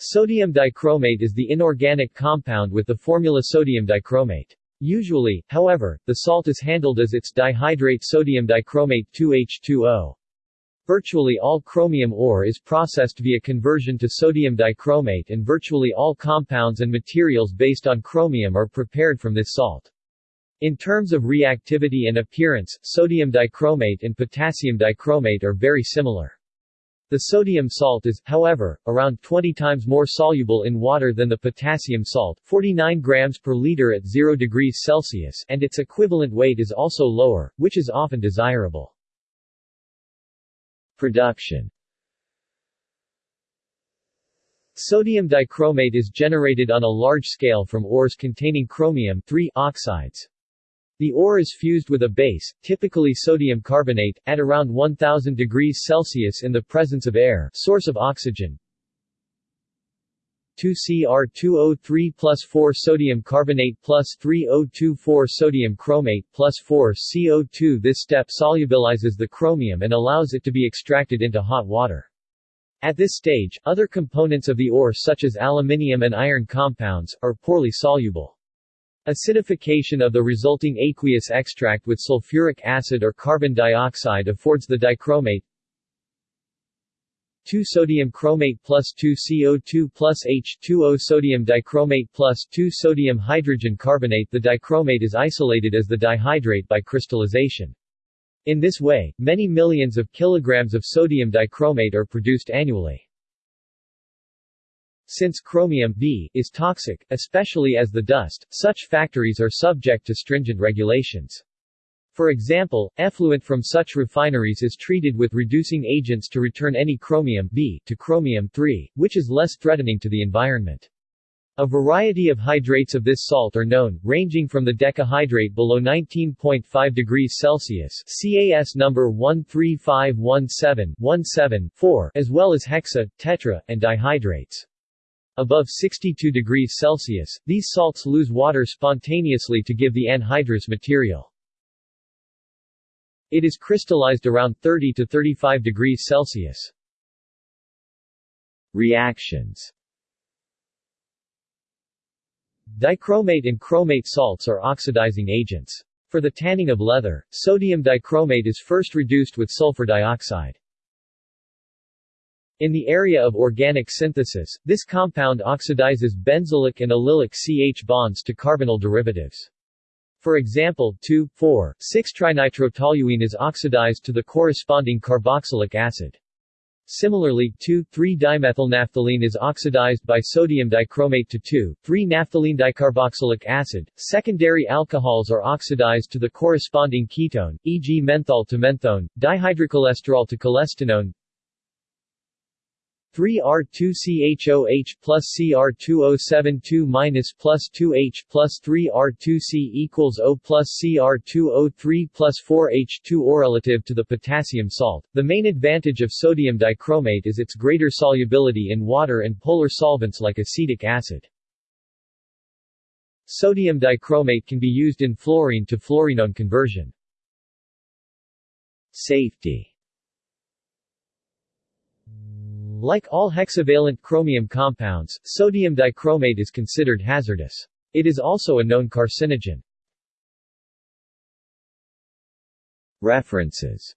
Sodium dichromate is the inorganic compound with the formula sodium dichromate. Usually, however, the salt is handled as its dihydrate sodium dichromate 2H2O. Virtually all chromium ore is processed via conversion to sodium dichromate and virtually all compounds and materials based on chromium are prepared from this salt. In terms of reactivity and appearance, sodium dichromate and potassium dichromate are very similar. The sodium salt is, however, around 20 times more soluble in water than the potassium salt 49 grams per liter at 0 degrees Celsius and its equivalent weight is also lower, which is often desirable. Production Sodium dichromate is generated on a large scale from ores containing chromium oxides. The ore is fused with a base, typically sodium carbonate, at around 1000 degrees Celsius in the presence of air source of oxygen, 2Cr2O3 plus 4 sodium carbonate plus 3O24 sodium chromate plus 4 CO2 This step solubilizes the chromium and allows it to be extracted into hot water. At this stage, other components of the ore such as aluminium and iron compounds, are poorly soluble. Acidification of the resulting aqueous extract with sulfuric acid or carbon dioxide affords the dichromate 2 sodium chromate plus 2 CO2 plus H2O sodium dichromate plus 2 sodium hydrogen carbonate The dichromate is isolated as the dihydrate by crystallization. In this way, many millions of kilograms of sodium dichromate are produced annually. Since chromium B is toxic, especially as the dust, such factories are subject to stringent regulations. For example, effluent from such refineries is treated with reducing agents to return any chromium B to chromium 3, which is less threatening to the environment. A variety of hydrates of this salt are known, ranging from the decahydrate below 19.5 degrees Celsius CAS number 13517-17-4 as well as hexa, tetra, and dihydrates. Above 62 degrees Celsius, these salts lose water spontaneously to give the anhydrous material. It is crystallized around 30 to 35 degrees Celsius. Reactions Dichromate and chromate salts are oxidizing agents. For the tanning of leather, sodium dichromate is first reduced with sulfur dioxide. In the area of organic synthesis, this compound oxidizes benzylic and allylic CH bonds to carbonyl derivatives. For example, 2,4,6-trinitrotoluene is oxidized to the corresponding carboxylic acid. Similarly, 2,3-dimethylnaphthalene is oxidized by sodium dichromate to 2,3-naphthalene dicarboxylic acid. Secondary alcohols are oxidized to the corresponding ketone, e.g. menthol to menthone, dihydrocholesterol to cholestanone, 3R2CHOH plus Cr2072 minus plus 2H plus 3R2C equals O plus Cr2O3 plus 4H2 or relative to the potassium salt. The main advantage of sodium dichromate is its greater solubility in water and polar solvents like acetic acid. Sodium dichromate can be used in fluorene to fluorenone conversion. Safety like all hexavalent chromium compounds, sodium dichromate is considered hazardous. It is also a known carcinogen. References